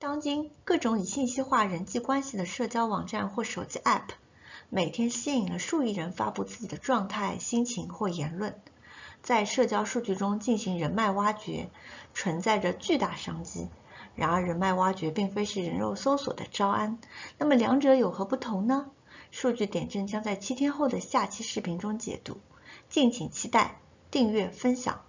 当今各种以信息化人际关系的社交网站或手机 app 每天吸引了数亿人发布自己的状态心情或言论。在社交数据中进行人脉挖掘存在着巨大商机。然而人脉挖掘并非是人肉搜索的招安那么两者有何不同呢？数据点阵将在七天后的下期视频中解读敬请期待订阅分享。